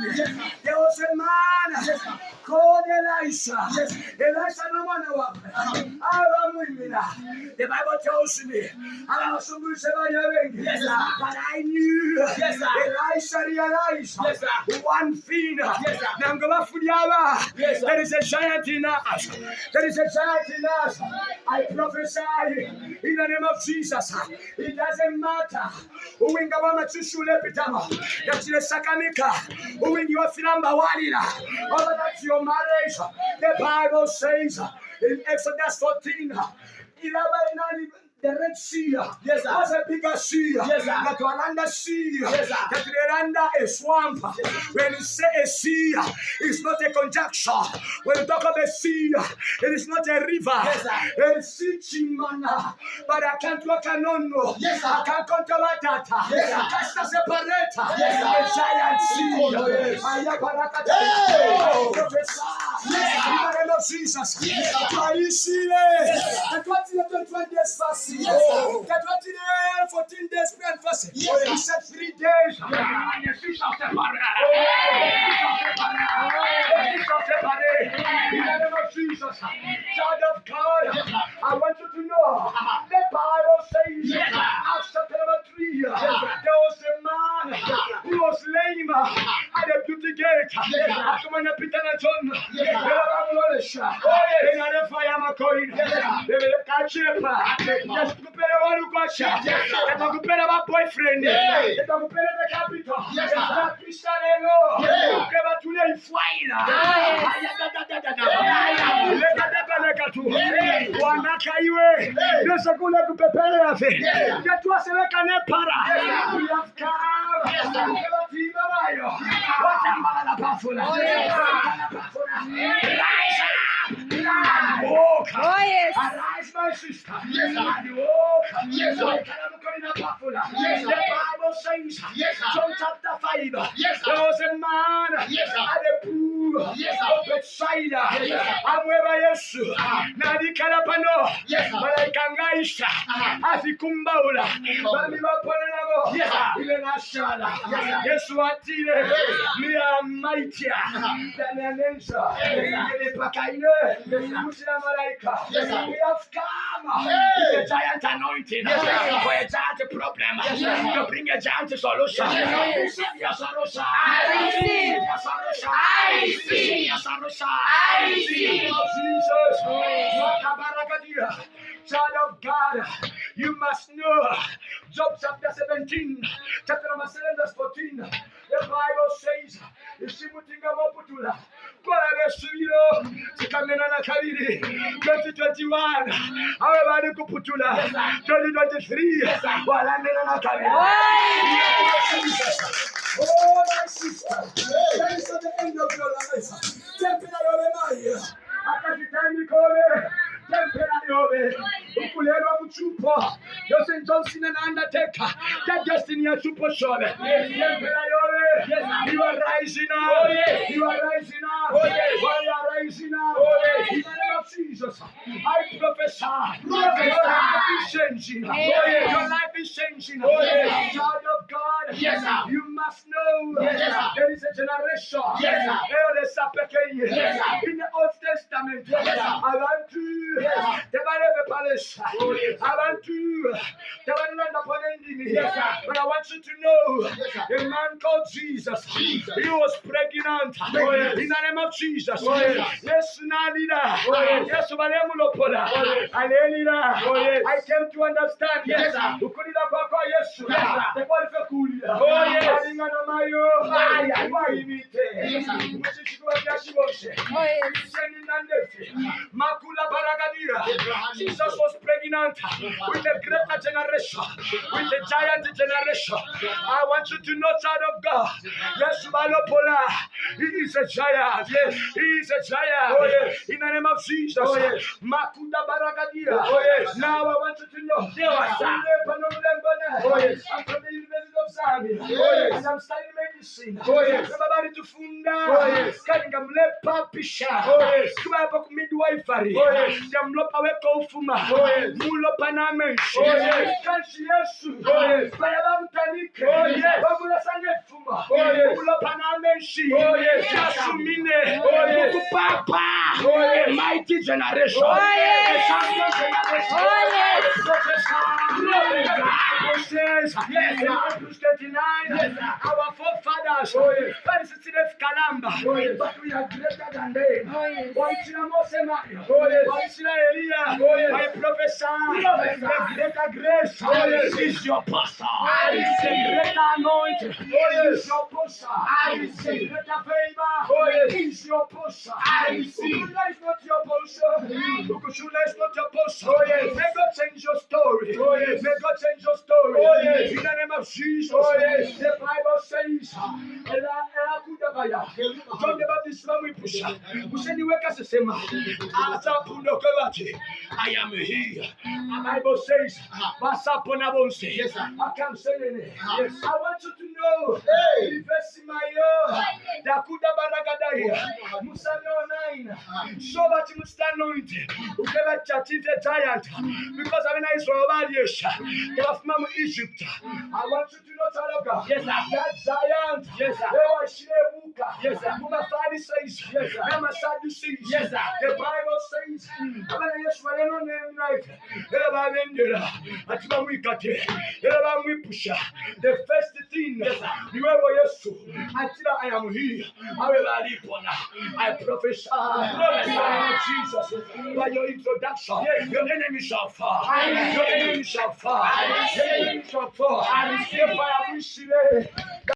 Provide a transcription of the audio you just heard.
me there was a man called Elisha. Elisha no one The Bible tells me Yes, sir. but I knew. Elisha realized Yes, sir. one thing. Yes, sir. Nangabafulyaba. Yes, sir. There is a giant in us. There is a giant in us. I prophesy in the name of Jesus. It doesn't matter. Uwinga w'amachushule pitama. Yachile sakamika. Uwingi wa filamba walira. Over that's your marriage. The Bible says in Exodus 14. Ilaba inani Sea Yes, sir. was a bigger sea. Yes, sir. That Walanda Sea. Yes, sir. That under a swamp. When you say a sea, it's not a conjecture. When you talk of a sea, it is not a river. Yes, sir. A sea chimana. But I can't walk alone. Yes, sir. I can't control that. Yes, sir. Cast a separator. Yes, sir. A giant sea. Oh, yes. Ayabarakata. Hey. I prophesy. Yes, sir. In the name of Jesus. Yes, sir. Twaishile. Yes, sir. Katwatile 21 days fasting. Yes, sir. Oh, Katwatile 14 days prayer and fasting. Yes. He said three days. And the fish of the oh. oh. In the name of Jesus. Child of God. I want you to know. The Bible says. Acts chapter number 3. sir. There was a man. He was lame at kutigeka kumanyapitana tona elavamulolesha ringane faya makoina bebele kachepa yesikupele walukwasha etakupele vaboyfriend etakupele vekapita apisanelo uke vatule ifwaila lekatepelekatu wanaka iwe nesekule kupepelelave netwaselekane para. Uyafukava sir. We have come. Yes, sir. Ukeba tiba bayo. Watambala la pafula. Oh, yes. Watambala pafula. Rise up. Yes. Walk. Oh, yes. Arise, my sister. Yes. And walk. Yes, sir. Wakalamukalina pafula. Yes, The sir. Bible says, Yes. John chapter 5, Yes, there was a man Yes, at the pool Yes, of Bethsaida. Yes, sir. amweba yesu Ah. n'alikala pano Yes, sir. malayika ngaisha Ah. afikumbaula Kumbaula. bami bapone nabo Yes, sir. ile nashala Yes, sir. yesu atile Yes. miyamaitia dananensa Yes, ile pakaile Yes, sir. kusina malaika Yes, sir. we have come Hey. with a giant anointing Yes, sir. for a giant problem Yes, sir. to bring a giant solution Yes, sir. receive your solution I receive. your solution I receive. receive your solution I receive. of Jesus. Makabarakadia. Child of God, you must know. Job chapter 17, chapter number 7, verse 14. The Bible says, Isimutinga moputula. Kola besubiro. Sikamena na kabiri. 2021. Awe bali kuputula. 2023. Walamena na. Oh, my sister. That is at the end of your life. Tempera yole mai. Akashitani kole. Tempera yole. Ukulelwa mchupo. Jose Johnson and Undertaker. That destiny ya super yole. You are rising up. Oh, you are rising up. Oh, you are rising up. Oh, In the name of Jesus. I prophesy. Your life is changing. Your life is changing. Child of God. Yes, sir. You must know Yes, sir. there is a generation. Yes, sir. Ele sapekeye. Yes, sir. In the Old Testament, Yes, sir. Abantu Yes, sir. tebalebe palesa. Oh, yes. abantu tebalanda panendini. Yes. But I want you to know a man called Jesus. Jesus. He was pregnant. Yes. In the name of Jesus. Yes. Yes, Nalida. Yes. Yes, Balemulopola. Yes. Alelida. Yes. I came to understand. Yes, sir. Ukulida kwako Yesu. Yes, sir. Tekwalife kulira. Oh, yes. Alingana mayo. Aya. Wayibite. Yes, Makula baragadira. Jesus was pregnant with a greater generation, with a giant generation. I want you to know, child of God. Yes, Malopola. He is a giant. Oh, yes, he is a giant. Oh, yes. In the name of Jesus. Oh, yes. Makuda baragadia. Oh, yes. Now I want you to know. Yes. I'm Oh, yes. from the University of Zambia. Oh, yes. And I'm studying in medicine. Oh, yes. Baba bali tufunda. Oh, yes. Kali nga mulepa pisha. Oh, yes. Tubapo ku midwifery. Oh, mlopa weko ufuma. Oh, yes. Mulopa na menshi. Oh, yes. Kanshi Yesu. Oh, yes. Baya bamutanike. Oh, yes. Bamulasanye fuma. Oh, yes. Mulopa na menshi. Oh, yes. Yasumine. Oh, yes. Mukupapa. Oh, yes. A mighty generation. Oh, yes. A champion generation. Oh, yes. Bible says, Yes, in sir. Hebrews 39, Yes, our forefathers, Oh, yes. very Kalamba, Oh, yes. but we are greater than them. Oh, yes. Wansina Mose Mario, Oh, yes. Wansina Elia, Oh, yes. I prophesy, Prophesy. the greater grace Oh, yes. is your pastor. I The receive. greater anointing Oh, yes. is your pastor. I The greater favor Oh, yes. is your pastor. I receive. Ukushula is not your portion. Ukushula is not your portion. Oh, yes. May God change your story. Oh, yes. May God change your story. Oh, yes. In the name of Jesus. Oh, yes. The Bible says, Ela ela kudabaya. John the Baptist wamwipusha. Useniweka sesema. Asapundo kwebati. I am here. The Bible says, ah. Basapona bonse. Yes, sir. I can say it. Ah. Yes. I want you to know. Hey. Ivesimayo. Dakuda baragadaya. Musano nine. So must anoint. Ukeba chatinte giant. Because I'm in Israel Badiesha. They are Egypt. I want you to know, child of God. Yes. That giant. Yes, sir. They were Shirebuka. Yes, sir. Muma Pharisees. Yes, sir. Mama Sadducees. Yes, sir. The Bible says, abana Yesu baleno name era babendera ati bamwikate era bamwipusha the first thing niwewe Yesu atira I am here. Abe balipona I prophesy. Jesus. By your introduction your enemy shall fall. Your enemy shall fall. Your enemy shall fall. I am wishing